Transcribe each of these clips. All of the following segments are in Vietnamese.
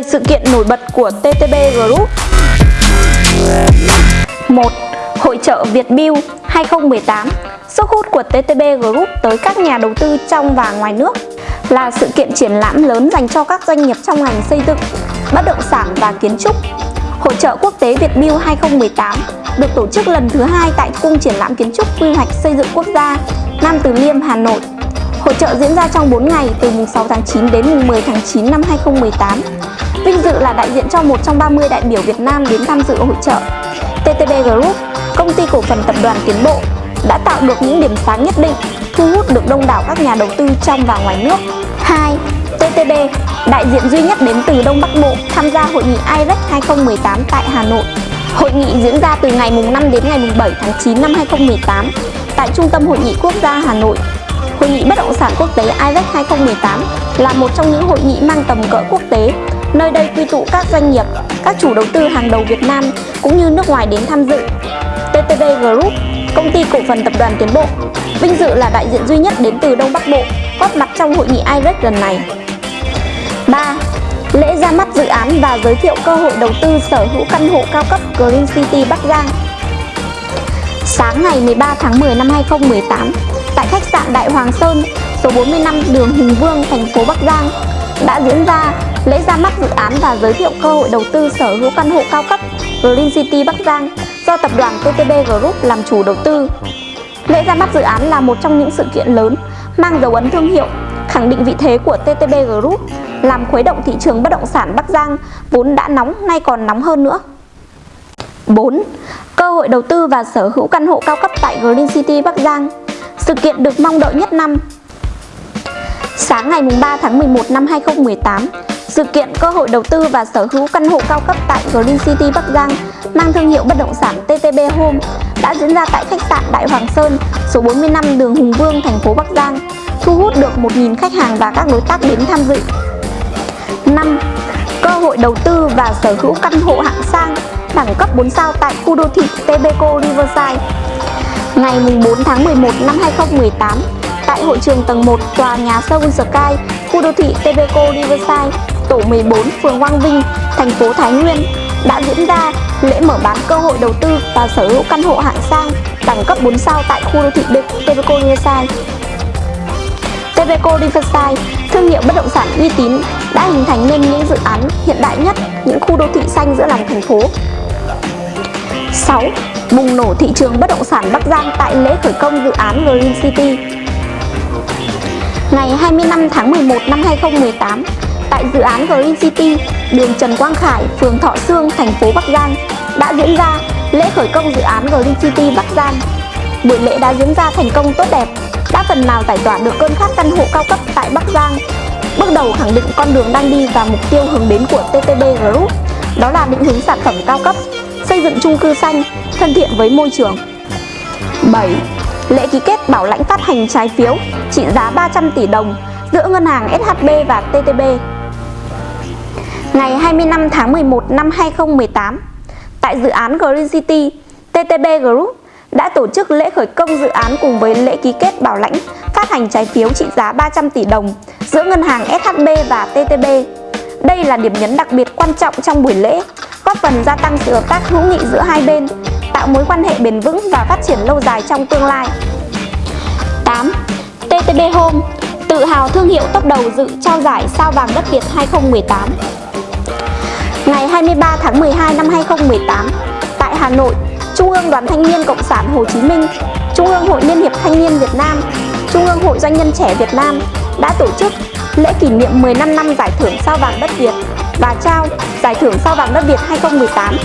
10 sự kiện nổi bật của TTB Group 1. Hội trợ Việt Build 2018 Sức hút của TTB Group tới các nhà đầu tư trong và ngoài nước là sự kiện triển lãm lớn dành cho các doanh nghiệp trong ngành xây dựng, bất động sản và kiến trúc. Hội trợ quốc tế Việt Build 2018 được tổ chức lần thứ hai tại Cung triển lãm kiến trúc quy hoạch xây dựng quốc gia Nam Từ Liêm, Hà Nội. Hội trợ diễn ra trong 4 ngày từ mùng 6 tháng 9 đến mùng 10 tháng 9 năm 2018. Vinh dự là đại diện cho một trong 30 đại biểu Việt Nam đến tham dự hội trợ. TTB Group, công ty cổ phần tập đoàn Tiến Bộ, đã tạo được những điểm sáng nhất định, thu hút được đông đảo các nhà đầu tư trong và ngoài nước. 2. TTB, đại diện duy nhất đến từ Đông Bắc Bộ tham gia hội nghị IREX 2018 tại Hà Nội. Hội nghị diễn ra từ ngày 5 đến ngày 7 tháng 9 năm 2018 tại Trung tâm Hội nghị Quốc gia Hà Nội. Hội nghị bất động sản quốc tế IREX 2018 là một trong những hội nghị mang tầm cỡ quốc tế Nơi đây quy tụ các doanh nghiệp, các chủ đầu tư hàng đầu Việt Nam cũng như nước ngoài đến tham dự. TTB Group, công ty cổ phần tập đoàn Tiến Bộ, vinh dự là đại diện duy nhất đến từ Đông Bắc Bộ góp mặt trong hội nghị IREX lần này. 3. Lễ ra mắt dự án và giới thiệu cơ hội đầu tư sở hữu căn hộ cao cấp Green City Bắc Giang. Sáng ngày 13 tháng 10 năm 2018, tại khách sạn Đại Hoàng Sơn, số 45 đường Hùng Vương, thành phố Bắc Giang, đã diễn ra lễ ra mắt dự án và giới thiệu cơ hội đầu tư sở hữu căn hộ cao cấp Green City Bắc Giang do tập đoàn TTB Group làm chủ đầu tư. Lễ ra mắt dự án là một trong những sự kiện lớn mang dấu ấn thương hiệu, khẳng định vị thế của TTB Group, làm khuấy động thị trường bất động sản Bắc Giang vốn đã nóng nay còn nóng hơn nữa. 4. Cơ hội đầu tư và sở hữu căn hộ cao cấp tại Green City Bắc Giang Sự kiện được mong đợi nhất năm Sáng ngày 3 tháng 11 năm 2018, sự kiện cơ hội đầu tư và sở hữu căn hộ cao cấp tại Green City Bắc Giang mang thương hiệu bất động sản TTB Home đã diễn ra tại khách sạn Đại Hoàng Sơn, số 45 đường Hùng Vương, thành phố Bắc Giang, thu hút được 1.000 khách hàng và các đối tác đến tham dự. 5. Cơ hội đầu tư và sở hữu căn hộ hạng sang đẳng cấp 4 sao tại khu đô thị Tebeco Riverside. Ngày 4 tháng 11 năm 2018, tại hội trường tầng 1 tòa nhà Seoul Sky, khu đô thị Tebeco Riverside, tổ 14, phường Quang Vinh, thành phố Thái Nguyên đã diễn ra lễ mở bán cơ hội đầu tư và sở hữu căn hộ hạng sang đẳng cấp 4 sao tại khu đô thị Tebeco Riverside. Tebeco Riverside, thương hiệu bất động sản uy tín, đã hình thành nên những dự án hiện đại nhất, những khu đô thị xanh giữa lòng thành phố. 6. Bùng nổ thị trường bất động sản Bắc Giang tại lễ khởi công dự án Green City Ngày 25 tháng 11 năm 2018, tại dự án Green City, đường Trần Quang Khải, phường Thọ Sương, thành phố Bắc Giang đã diễn ra lễ khởi công dự án Green City Bắc Giang. Buổi lễ đã diễn ra thành công tốt đẹp, đã phần nào giải tỏa được cơn khát căn hộ cao cấp tại Bắc Giang. Bước đầu khẳng định con đường đang đi và mục tiêu hướng đến của TTB Group, đó là định hướng sản phẩm cao cấp, xây dựng chung cư xanh, thân thiện với môi trường. 7 lễ ký kết bảo lãnh phát hành trái phiếu trị giá 300 tỷ đồng giữa ngân hàng SHB và TTB. Ngày 25 tháng 11 năm 2018, tại dự án Green City, TTB Group đã tổ chức lễ khởi công dự án cùng với lễ ký kết bảo lãnh phát hành trái phiếu trị giá 300 tỷ đồng giữa ngân hàng SHB và TTB. Đây là điểm nhấn đặc biệt quan trọng trong buổi lễ, góp phần gia tăng sự hợp tác hữu nghị giữa hai bên tạo mối quan hệ bền vững và phát triển lâu dài trong tương lai 8. TTB Home tự hào thương hiệu top đầu dự trao giải sao vàng đất Việt 2018 Ngày 23 tháng 12 năm 2018 tại Hà Nội Trung ương Đoàn Thanh niên Cộng sản Hồ Chí Minh Trung ương Hội Liên hiệp Thanh niên Việt Nam Trung ương Hội Doanh nhân trẻ Việt Nam đã tổ chức lễ kỷ niệm 15 năm giải thưởng sao vàng đất Việt và trao giải thưởng sao vàng đất Việt 2018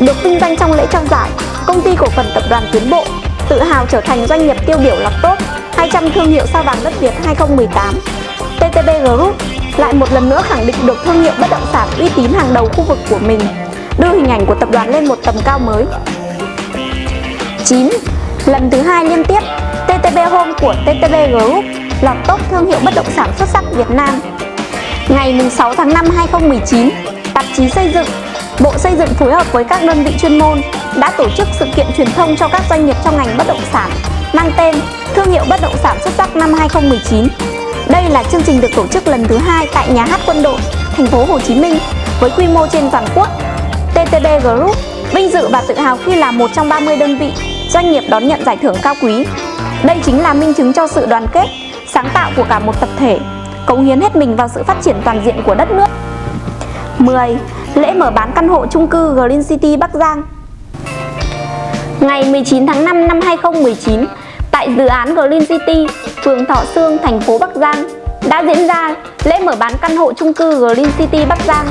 được vinh danh trong lễ trao giải, công ty cổ phần tập đoàn Tiến Bộ tự hào trở thành doanh nghiệp tiêu biểu lọc tốt 200 thương hiệu sao vàng đất Việt 2018. TTB Group lại một lần nữa khẳng định được thương hiệu bất động sản uy tín hàng đầu khu vực của mình, đưa hình ảnh của tập đoàn lên một tầm cao mới. 9. Lần thứ hai liên tiếp, TTB Home của TTB Group lọt top thương hiệu bất động sản xuất sắc Việt Nam. Ngày 6 tháng 5 2019, tạp chí xây dựng Bộ Xây dựng phối hợp với các đơn vị chuyên môn đã tổ chức sự kiện truyền thông cho các doanh nghiệp trong ngành bất động sản mang tên Thương hiệu bất động sản xuất sắc năm 2019. Đây là chương trình được tổ chức lần thứ hai tại Nhà hát Quân đội, thành phố Hồ Chí Minh với quy mô trên toàn quốc. TTB Group vinh dự và tự hào khi là một trong 30 đơn vị doanh nghiệp đón nhận giải thưởng cao quý. Đây chính là minh chứng cho sự đoàn kết, sáng tạo của cả một tập thể, cống hiến hết mình vào sự phát triển toàn diện của đất nước. 10. Lễ mở bán căn hộ chung cư Green City Bắc Giang Ngày 19 tháng 5 năm 2019, tại dự án Green City, phường Thọ Sương, thành phố Bắc Giang đã diễn ra lễ mở bán căn hộ chung cư Green City Bắc Giang.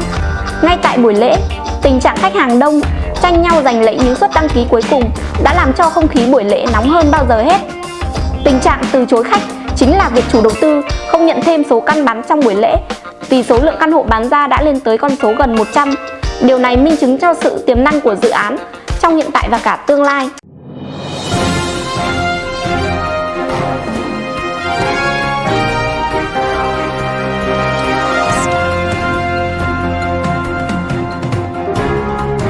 Ngay tại buổi lễ, tình trạng khách hàng đông, tranh nhau giành lấy những suất đăng ký cuối cùng đã làm cho không khí buổi lễ nóng hơn bao giờ hết. Tình trạng từ chối khách chính là việc chủ đầu tư không nhận thêm số căn bán trong buổi lễ vì số lượng căn hộ bán ra đã lên tới con số gần 100. Điều này minh chứng cho sự tiềm năng của dự án trong hiện tại và cả tương lai.